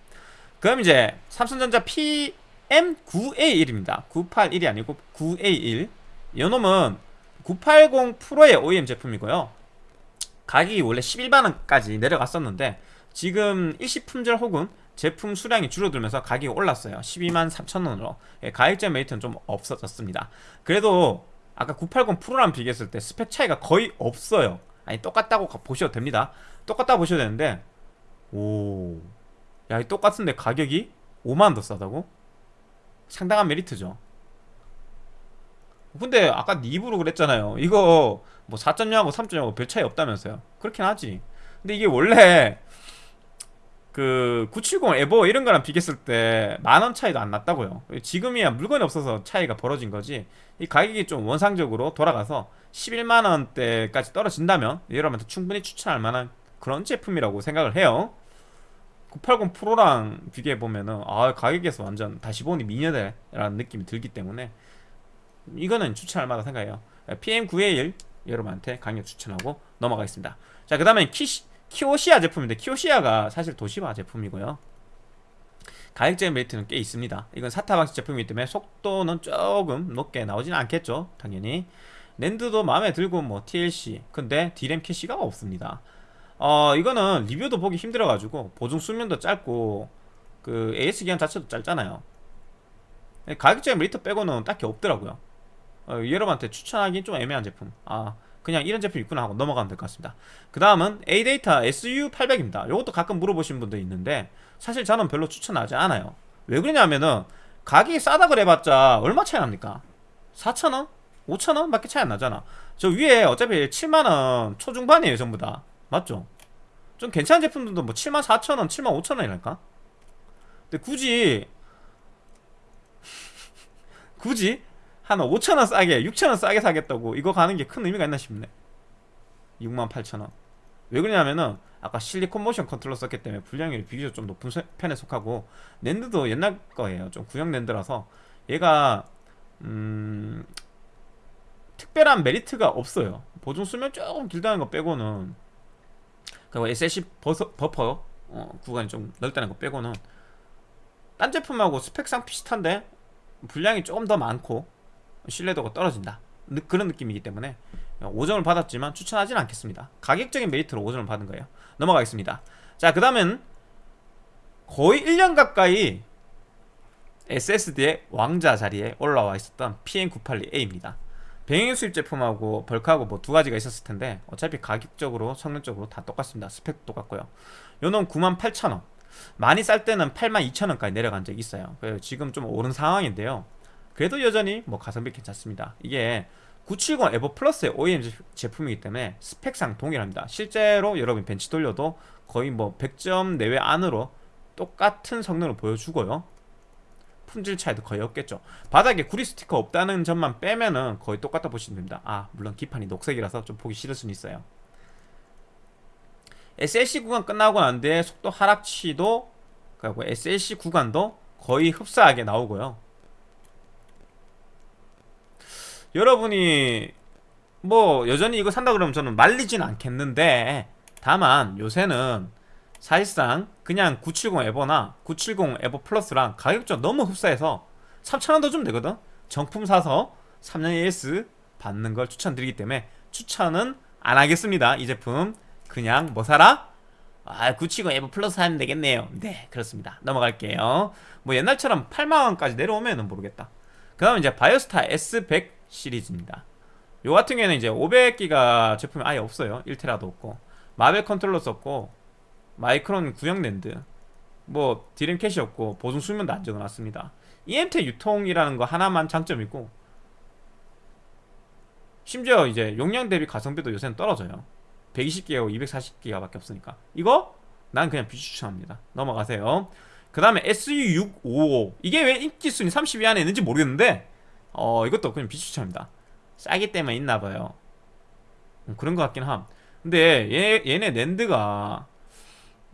그럼 이제 삼성전자 PM9A1입니다. 981이 아니고 9A1 이놈은 980 프로의 OEM 제품이고요. 가격이 원래 11만원까지 내려갔었는데 지금 일시품절 혹은 제품 수량이 줄어들면서 가격이 올랐어요. 12만 3천원으로. 예, 가격제 메리트는 좀 없어졌습니다. 그래도 아까 980 프로랑 비교했을 때 스펙 차이가 거의 없어요. 아니 똑같다고 보셔도 됩니다. 똑같다고 보셔도 되는데 오... 야 똑같은데 가격이 5만원 더 싸다고? 상당한 메리트죠. 근데 아까 니 입으로 그랬잖아요. 이거 뭐 4.0하고 3.0하고 별 차이 없다면서요. 그렇긴 하지. 근데 이게 원래 그 970 에버 이런 거랑 비교했을 때 만 원 차이도 안 났다고요 지금이야 물건이 없어서 차이가 벌어진 거지 이 가격이 좀 원상적으로 돌아가서 11만원대까지 떨어진다면 여러분한테 충분히 추천할 만한 그런 제품이라고 생각을 해요 980 프로랑 비교해 보면은 아 가격에서 완전 다시 보니 미녀대라는 느낌이 들기 때문에 이거는 추천할 만하다 생각해요. PM921 여러분한테 강력 추천하고 넘어가겠습니다. 자, 그 다음에 키 오시아 제품인데 키오시아가 사실 도시바 제품이고요. 가격적인 메리트는 꽤 있습니다. 이건 사타 방식 제품이기 때문에 속도는 조금 높게 나오지는 않겠죠. 당연히. NAND도 마음에 들고 뭐 TLC 근데 D램 캐시가 없습니다. 어 이거는 리뷰도 보기 힘들어가지고 보증 수명도 짧고 그 AS 기간 자체도 짧잖아요. 가격적인 메리트 빼고는 딱히 없더라고요. 어, 여러분한테 추천하기 좀 애매한 제품. 아 그냥 이런 제품 있구나 하고 넘어가면 될 것 같습니다 그 다음은 A데이터 SU800입니다 이것도 가끔 물어보시는 분들 있는데 사실 저는 별로 추천하지 않아요 왜 그러냐면은 가격이 싸다 그래봤자 얼마 차이 납니까 4천원? 5천원? 밖에 차이 안 나잖아 저 위에 어차피 7만원 초중반이에요 전부 다 맞죠? 좀 괜찮은 제품들도 뭐 7만 4천원 7만 5천원이랄까? 근데 굳이 [LAUGHS] 굳이 한 5천원 싸게 6천원 싸게 사겠다고 이거 가는 게 큰 의미가 있나 싶네. 6만 8천원. 왜 그러냐면은 아까 실리콘 모션 컨트롤러 썼기 때문에 불량률이 비교적 좀 높은 편에 속하고 NAND도 옛날 거예요. 좀 구형 NAND라서. 얘가 음 특별한 메리트가 없어요. 보증 수명 조금 길다는 거 빼고는. 그리고 SLC 버서, 버퍼 어, 구간이 좀 넓다는 거 빼고는. 딴 제품하고 스펙상 비슷한데 불량이 조금 더 많고 신뢰도가 떨어진다. 그런 느낌이기 때문에 5점을 받았지만 추천하지는 않겠습니다. 가격적인 메리트로 5점을 받은 거예요. 넘어가겠습니다. 자 그 다음은 거의 1년 가까이 SSD의 왕자 자리에 올라와 있었던 PM981A입니다. 병행 수입 제품하고 벌크하고 뭐 두 가지가 있었을 텐데 어차피 가격적으로 성능적으로 다 똑같습니다. 스펙도 똑같고요. 요놈 98,000원. 많이 쌀 때는 82,000원까지 내려간 적이 있어요. 지금 좀 오른 상황인데요 그래도 여전히 뭐 가성비 괜찮습니다. 이게 970 에버 플러스의 OEM 제품이기 때문에 스펙상 동일합니다. 실제로 여러분 벤치 돌려도 거의 뭐 100점 내외 안으로 똑같은 성능을 보여주고요. 품질 차이도 거의 없겠죠. 바닥에 구리 스티커 없다는 점만 빼면은 거의 똑같다 보시면 됩니다. 아 물론 기판이 녹색이라서 좀 보기 싫을 수는 있어요. SLC 구간 끝나고 난 뒤에 속도 하락치도 그리고 SLC 구간도 거의 흡사하게 나오고요 여러분이 뭐 여전히 이거 산다 그러면 저는 말리진 않겠는데 다만 요새는 사실상 그냥 970 에버나 970 에버 플러스랑 가격적 너무 흡사해서 3,000원 더 주면 되거든? 정품 사서 3년 AS 받는 걸 추천드리기 때문에 추천은 안 하겠습니다. 이 제품. 그냥 뭐 사라? 아, 970 에버 플러스 하면 되겠네요. 네 그렇습니다. 넘어갈게요. 뭐 옛날처럼 8만원까지 내려오면 모르겠다. 그 다음에 이제 바이오스타 S100 시리즈입니다. 요 같은 경우에는 이제 500기가 제품이 아예 없어요. 1테라도 없고. 마벨 컨트롤러 썼고 마이크론 구형 랜드 뭐 디램 캐시 없고 보증 수명도 안 적어놨습니다. EMT 유통이라는 거 하나만 장점이고 심지어 이제 용량 대비 가성비도 요새는 떨어져요. 120기가고 240기가 밖에 없으니까. 이거 난 그냥 비추천합니다. 넘어가세요. 그 다음에 SU655 이게 왜 인기순위 30위 안에 있는지 모르겠는데 어 이것도 그냥 비추천입니다. 싸기 때문에 있나봐요. 음, 그런 것 같긴 함. 근데 얘, 얘네 NAND가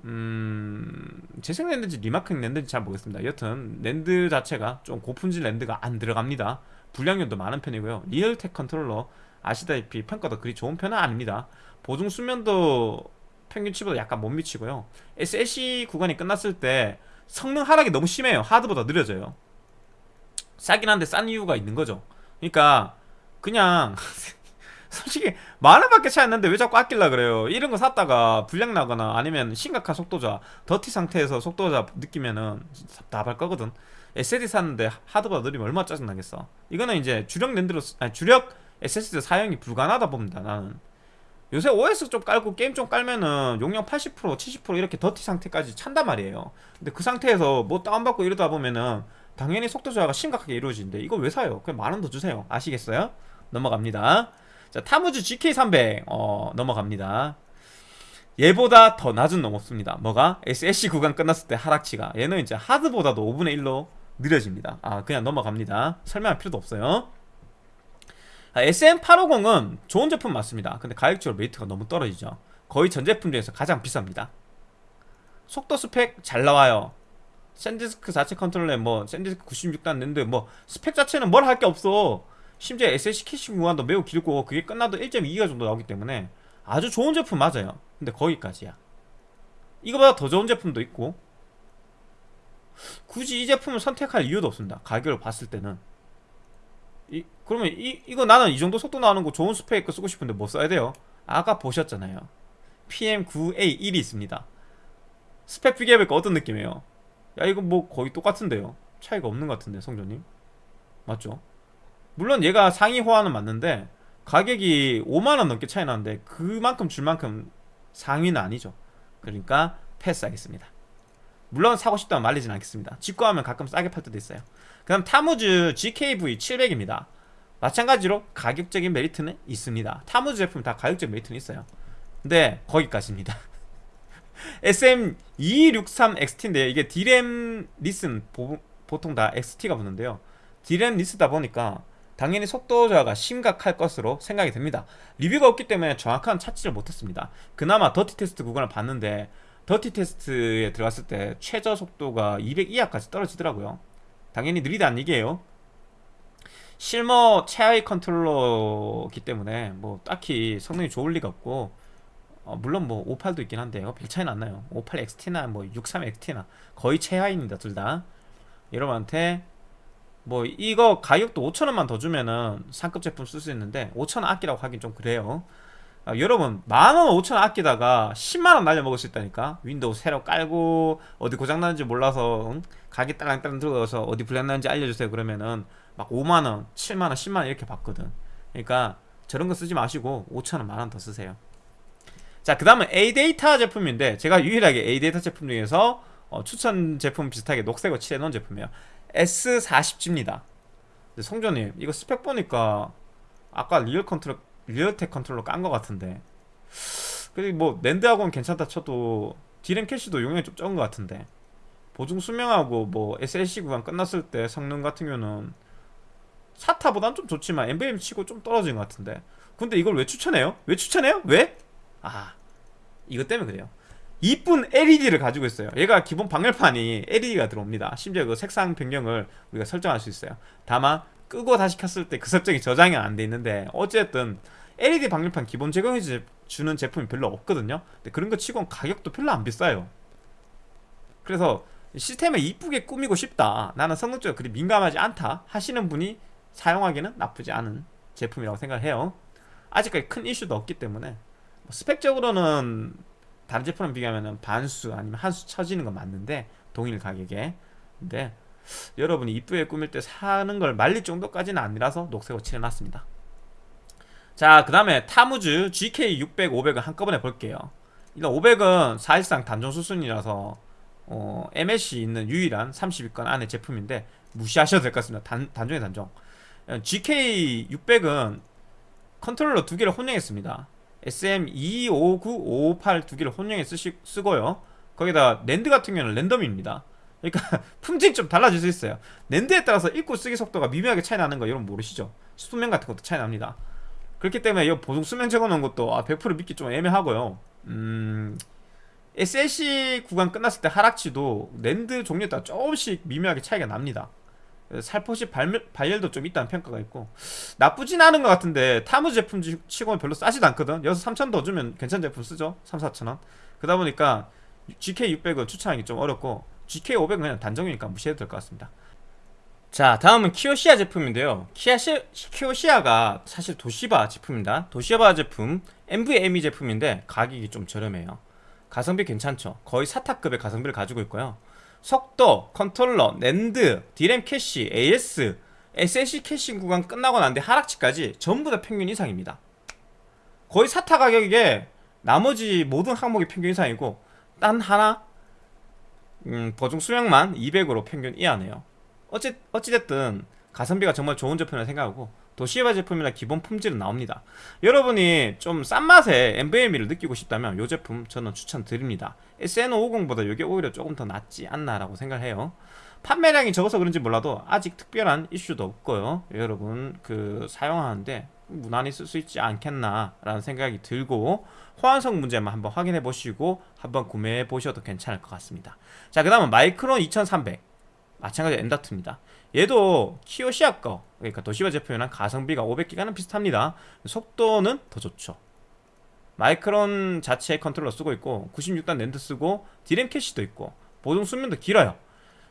음... 재생 NAND인지 remarking NAND인지 잘 모르겠습니다. 여튼 랜드 자체가 좀 고품질 NAND가 안 들어갑니다. 불량률도 많은 편이고요. 리얼텍 컨트롤러 아시다시피 평가도 그리 좋은 편은 아닙니다. 보증 수면도 평균치보다 약간 못 미치고요. SLC 구간이 끝났을 때 성능 하락이 너무 심해요. 하드보다 느려져요 싸긴 한데 싼 이유가 있는 거죠. 그러니까 그냥 [LAUGHS] 솔직히 만원밖에 차이 안 나는데 왜 자꾸 아낄라 그래요? 이런 거 샀다가 불량 나거나 아니면 심각한 속도자 더티 상태에서 속도자 느끼면은 답답할 거거든. SSD 샀는데 하드보다 느리면 얼마나 짜증나겠어? 이거는 이제 주력 랜드로 아니 주력 SSD 사용이 불가능하다 봅니다 나는. 요새 OS 좀 깔고 게임 좀 깔면은 용량 80% 70% 이렇게 더티 상태까지 찬단 말이에요. 근데 그 상태에서 뭐 다운받고 이러다 보면은 당연히 속도 저하가 심각하게 이루어지는데 이거 왜 사요? 그냥 만 원 더 주세요. 아시겠어요? 넘어갑니다. 자 타무즈 GK300 어 넘어갑니다. 얘보다 더 낮은 놈 없습니다. 뭐가? SSC 구간 끝났을 때 하락치가. 얘는 이제 하드보다도 5분의 1로 느려집니다. 아 그냥 넘어갑니다. 설명할 필요도 없어요. SN850은 좋은 제품 맞습니다. 근데 가격적으로 메리트가 너무 떨어지죠. 거의 전 제품 중에서 가장 비쌉니다. 속도 스펙 잘 나와요 샌디스크 자체 컨트롤러에 뭐 샌디스크 96단 NAND에 뭐 스펙 자체는 뭘 할 게 없어. 심지어 SLC 캐시 구간도 매우 길고 그게 끝나도 1.2기가 정도 나오기 때문에 아주 좋은 제품 맞아요. 근데 거기까지야. 이거보다 더 좋은 제품도 있고 굳이 이 제품을 선택할 이유도 없습니다. 가격을 봤을 때는. 이, 그러면 이, 이거 나는 이 정도 속도 나오는 거 좋은 스펙 거 쓰고 싶은데 뭐 써야 돼요? 아까 보셨잖아요. PM9A1이 있습니다. 스펙 비교해보니까? 어떤 느낌이에요? 야 이거 뭐 거의 똑같은데요? 차이가 없는 것 같은데 성조님? 맞죠? 물론 얘가 상위 호환은 맞는데 가격이 5만원 넘게 차이 나는데 그만큼 줄 만큼 상위는 아니죠. 그러니까 패스하겠습니다. 물론 사고 싶다면 말리진 않겠습니다. 직구하면 가끔 싸게 팔 때도 있어요. 그 다음 타무즈 GKV 700입니다. 마찬가지로 가격적인 메리트는 있습니다. 타무즈 제품 다 가격적 메리트는 있어요. 근데 거기까지입니다 [LAUGHS] SM263XT인데 이게 DRAM-less는 보, 보통 다 XT가 붙는데요. DRAM-less다 보니까 당연히 속도 저하가 심각할 것으로 생각이 됩니다. 리뷰가 없기 때문에 정확한 찾지를 못했습니다. 그나마 더티 테스트 구간을 봤는데 더티 테스트에 들어갔을 때 최저 속도가 200 이하까지 떨어지더라고요. 당연히 느리다는 얘기예요. 실버 최하위 컨트롤러기 때문에 뭐 딱히 성능이 좋을 리가 없고 어, 물론 뭐 58도 있긴 한데요 별 차이는 안 나요. 58XT나 뭐 63XT나 거의 최하위입니다 둘 다. 여러분한테 뭐 이거 가격도 5천원만 더 주면은 상급 제품 쓸 수 있는데 5천원 아끼라고 하긴 좀 그래요. 아, 여러분 만원 5천원 아끼다가 10만원 날려먹을 수 있다니까. 윈도우 새로 깔고 어디 고장나는지 몰라서 응? 가게 딸랑딸랑 들어가서 어디 불량나는지 알려주세요. 그러면은 막 5만원 7만원 10만원 이렇게 받거든. 그러니까 저런 거 쓰지 마시고 5천원 만원 더 쓰세요 자 그 다음은 A데이터 제품인데 제가 유일하게 A데이터 제품 중에서 어, 추천 제품 비슷하게 녹색으로 칠해놓은 제품이에요 S40G입니다 성조님 이거 스펙 보니까 아까 리얼 컨트롤 리얼텍 컨트롤러 깐 것 같은데 그리고 뭐 낸드하고는 괜찮다 쳐도 D램 캐시도 용량이 좀 적은 것 같은데 보증 수명하고 뭐 SLC 구간 끝났을 때 성능 같은 경우는 SATA보단 좀 좋지만 NVMe 치고 좀 떨어진 것 같은데 근데 이걸 왜 추천해요? 왜 추천해요? 왜? 아 이것 때문에 그래요. 이쁜 LED를 가지고 있어요. 얘가 기본 방열판이 LED가 들어옵니다. 심지어 그 색상 변경을 우리가 설정할 수 있어요. 다만 끄고 다시 켰을 때 그 설정이 저장이 안 돼 있는데 어쨌든 LED 방열판 기본 제공해 주는 제품이 별로 없거든요. 근데 그런 거 치곤 가격도 별로 안 비싸요. 그래서 시스템을 이쁘게 꾸미고 싶다. 나는 성능적으로 그리 민감하지 않다 하시는 분이 사용하기는 나쁘지 않은 제품이라고 생각해요. 아직까지 큰 이슈도 없기 때문에. 뭐 스펙적으로는 다른 제품랑 비교하면 반수 아니면 한수 쳐지는 건 맞는데 동일 가격에. 근데 여러분이 이쁘게 꾸밀 때 사는 걸 말릴 정도까지는 아니라서 녹색으로 칠해놨습니다. 자그 다음에 타무즈 GK600, 500은 한꺼번에 볼게요. 일단 500은 사실상 단종 수순이라서 어, MS이 있는 유일한 30위권 안에 제품인데 무시하셔도 될 것 같습니다. 단, 단종의 단종. GK600은 컨트롤러 두 개를 혼용했습니다 SM259, 558 두 개를 혼용해 쓰시, 쓰고요. 거기다 낸드 같은 경우는 랜덤입니다. 그러니까 [LAUGHS] 품질이 좀 달라질 수 있어요. 낸드에 따라서 읽고 쓰기 속도가 미묘하게 차이 나는 거 여러분 모르시죠? 수명 같은 것도 차이 납니다. 그렇기 때문에 이 보증 수명 적어놓은 것도 아, 100% 믿기 좀 애매하고요. 음... SLC 구간 끝났을 때 하락치도 낸드 종류에 따라 조금씩 미묘하게 차이가 납니다 살포시 발, 발열도 좀 있다는 평가가 있고. 나쁘진 않은 것 같은데 타무 제품 치고는 별로 싸지도 않거든. 여기서 3천 더 주면 괜찮은 제품 쓰죠. 3, 4천원. 그러다 보니까 GK600은 추천하기 좀 어렵고 GK500은 그냥 단정이니까 무시해도 될 것 같습니다. 자 다음은 키오시아 제품인데요. 키아시, 키오시아가 사실 도시바 제품입니다. 도시바 제품 NVMe 제품인데 가격이 좀 저렴해요. 가성비 괜찮죠. 거의 사타급의 가성비를 가지고 있고요 속도, 컨트롤러, 낸드, D램 캐시, AS, SLC caching 구간 끝나고 난 뒤 하락치까지 전부 다 평균 이상입니다. 거의 SATA 가격에 나머지 모든 항목이 평균 이상이고 단 하나 음, 보증 수명만 200으로 평균 이하네요. 어찌, 어찌됐든 가성비가 정말 좋은 제품이라 생각하고 도시바 제품이라 기본 품질은 나옵니다. 여러분이 좀 싼 맛의 NVMe를 느끼고 싶다면 이 제품 저는 추천드립니다. SN550보다 이게 오히려 조금 더 낫지 않나라고 생각해요. 판매량이 적어서 그런지 몰라도 아직 특별한 이슈도 없고요. 여러분 그 사용하는데 무난히 쓸 수 있지 않겠나 라는 생각이 들고 호환성 문제만 한번 확인해 보시고 한번 구매해 보셔도 괜찮을 것 같습니다. 자 그 다음은 마이크론 2300 마찬가지 엔다트입니다. 얘도 키오시아 거 그러니까 도시바 제품이랑 가성비가 500기가는 비슷합니다. 속도는 더 좋죠. 마이크론 자체 컨트롤러 쓰고 있고 96단 낸드 쓰고 디램 캐시도 있고 보정 수면도 길어요.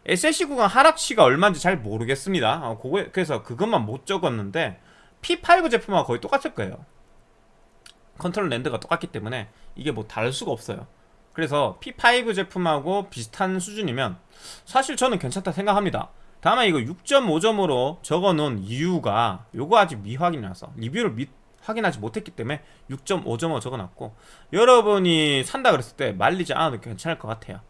SSC 구간 하락시가 얼마인지 잘 모르겠습니다. 어, 그거, 그래서 그것만 못 적었는데 P5 제품하고 거의 똑같을 거예요. 컨트롤 랜드가 똑같기 때문에 이게 뭐 다를 수가 없어요. 그래서 P5 제품하고 비슷한 수준이면 사실 저는 괜찮다 생각합니다 다만 이거 6.5점으로 적어놓은 이유가 요거 아직 미확인이라서 리뷰를 미, 확인하지 못했기 때문에 6.5점으로 적어놨고 여러분이 산다 그랬을 때 말리지 않아도 괜찮을 것 같아요.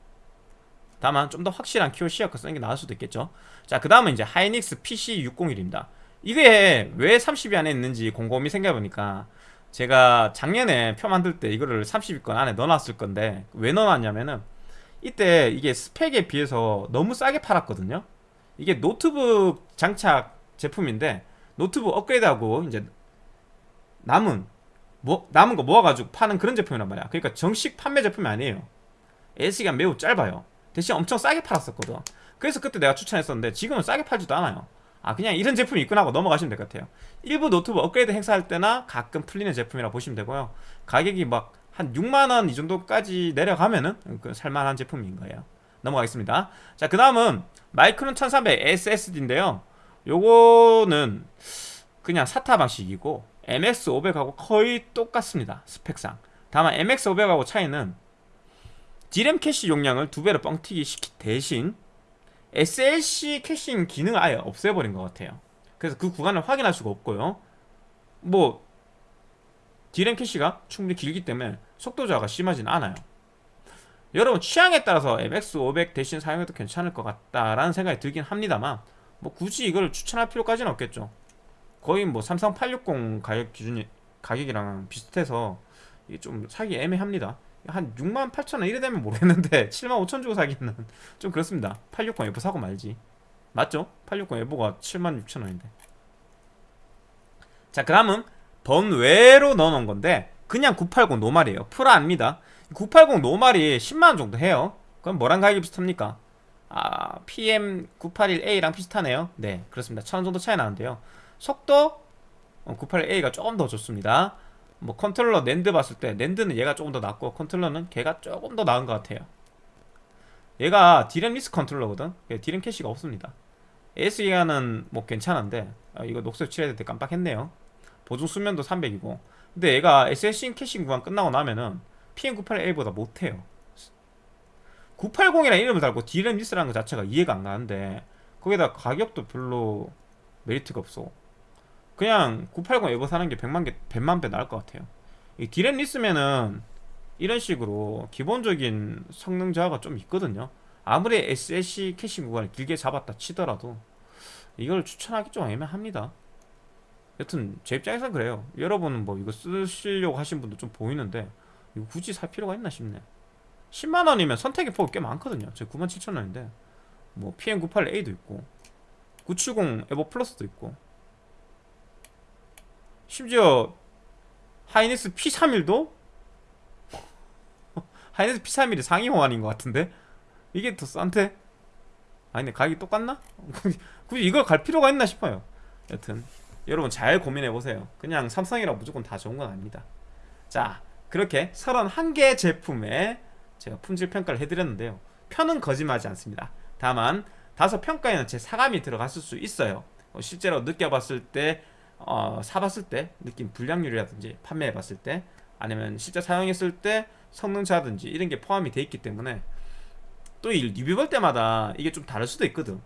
다만 좀 더 확실한 키오시아 거 쓰는 게 나을 수도 있겠죠. 자 그 다음은 이제 하이닉스 PC601입니다. 이게 왜 30위 안에 있는지 곰곰이 생각해보니까 제가 작년에 표 만들 때 이거를 30위권 안에 넣어놨을 건데 왜 넣어놨냐면은 이때 이게 스펙에 비해서 너무 싸게 팔았거든요 이게 노트북 장착 제품인데 노트북 업그레이드하고 이제 남은 뭐 남은 거 모아가지고 파는 그런 제품이란 말이야. 그러니까 정식 판매 제품이 아니에요. AS가 매우 짧아요. 대신 엄청 싸게 팔았었거든. 그래서 그때 내가 추천했었는데 지금은 싸게 팔지도 않아요. 아 그냥 이런 제품이 있구나 하고 넘어가시면 될 것 같아요. 일부 노트북 업그레이드 행사할 때나 가끔 풀리는 제품이라 보시면 되고요. 가격이 막 한 6만원 이 정도까지 내려가면은 그 살만한 제품인 거예요. 넘어가겠습니다. 자그 다음은 마이크론 1300 SSD인데요. 요거는 그냥 SATA 방식이고 MX500하고 거의 똑같습니다 스펙상. 다만 MX500하고 차이는 D램 캐시 용량을 두 배로 뻥튀기 시킨 대신 SLC caching 기능을 아예 없애버린 것 같아요. 그래서 그 구간을 확인할 수가 없고요. 뭐 D램 캐시가 충분히 길기 때문에 속도 저하가 심하진 않아요 여러분 취향에 따라서 MX500 대신 사용해도 괜찮을 것 같다라는 생각이 들긴 합니다만 뭐 굳이 이걸 추천할 필요까지는 없겠죠. 거의 뭐 삼성 860 가격 기준이 가격이랑 비슷해서 이게 좀 사기 애매합니다. 한 6만 8천 원 이래 되면 모르겠는데 [LAUGHS] 7만 5천 주고 사기는 좀 그렇습니다. 860 F 사고 말지. 맞죠? 860 F가 7만 6천 원인데. 자 그 다음은 번외로 넣어놓은 건데 그냥 980 노말이에요. 풀 아닙니다 980 노말이 10만원 정도 해요. 그럼 뭐랑 가격이 비슷합니까? 아 PM981A랑 비슷하네요. 네 그렇습니다. 1000원 정도 차이 나는데요. 속도? 981A가 조금 더 좋습니다. 뭐 컨트롤러 낸드 봤을 때 낸드는 얘가 조금 더 낫고 컨트롤러는 걔가 조금 더 나은 것 같아요. 얘가 디램 less 컨트롤러거든. 디램 캐시가 없습니다. AS 기간은 뭐 괜찮은데 아, 이거 녹색 칠해야 될 때 깜빡했네요. 보증 수명도 300이고. 근데 얘가 SLC caching 구간 끝나고 나면은 PM981A보다 못해요. 980이라는 이름을 달고 디램 less라는 것 자체가 이해가 안 가는데 거기다 가격도 별로 메리트가 없어. 그냥 980 EVO 사는 게 100만 개 100만 배 나을 것 같아요. 이 디램 less면은 이런 식으로 기본적인 성능 저하가 좀 있거든요. 아무리 SLC caching 구간을 길게 잡았다 치더라도 이걸 추천하기 좀 애매합니다. 여튼 제 입장에선 그래요. 여러분은 뭐 이거 쓰시려고 하신 분도 좀 보이는데 이거 굳이 살 필요가 있나 싶네. 10만원이면 선택의 폭이 꽤 많거든요. 제 97,000원인데. 뭐 PM98A도 있고 970 에버 플러스도 있고. 심지어 하이닉스 P31도 [LAUGHS] 하이닉스 P31이 상위 호환인 것 같은데? 이게 더 싼데? 아니네 가격이 똑같나? [LAUGHS] 굳이 이걸 갈 필요가 있나 싶어요. 여튼 여러분 잘 고민해보세요. 그냥 삼성이라 무조건 다 좋은 건 아닙니다. 자 그렇게 31개 제품에 제가 품질 평가를 해드렸는데요. 편은 거짓말하지 않습니다. 다만 다소 평가에는 제 사감이 들어갔을 수 있어요. 어, 실제로 느껴봤을 때 어, 사봤을 때 느낀 불량률이라든지 판매해봤을 때 아니면 실제 사용했을 때 성능차든지 이런 게 포함이 돼 있기 때문에 또 이 리뷰 볼 때마다 이게 좀 다를 수도 있거든.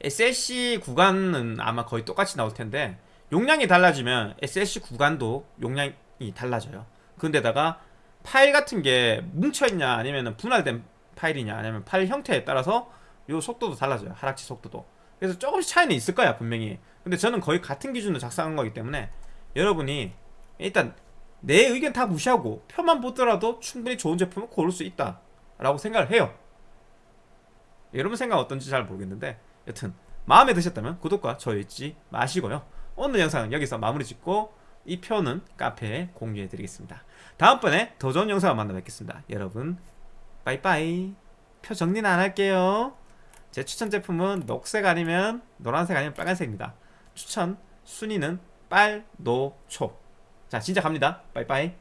SLC 구간은 아마 거의 똑같이 나올 텐데 용량이 달라지면 SLC 구간도 용량이 달라져요 근데다가 파일 같은 게 뭉쳐있냐 아니면 분할된 파일이냐 아니면 파일 형태에 따라서 요 속도도 달라져요. 하락치 속도도. 그래서 조금씩 차이는 있을 거야 분명히. 근데 저는 거의 같은 기준으로 작성한 거기 때문에 여러분이 일단 내 의견 다 무시하고 표만 보더라도 충분히 좋은 제품을 고를 수 있다 라고 생각을 해요. 여러분 생각 어떤지 잘 모르겠는데 여튼 마음에 드셨다면 구독과 좋아요 잊지 마시고요. 오늘 영상은 여기서 마무리 짓고 이 표는 카페에 공유해 드리겠습니다. 다음번에 더 좋은 영상을 만나 뵙겠습니다. 여러분 빠이빠이. 표 정리는 안 할게요. 제 추천 제품은 녹색 아니면 노란색 아니면 빨간색입니다. 추천 순위는 빨, 노, 초. 자 진짜 갑니다. 빠이빠이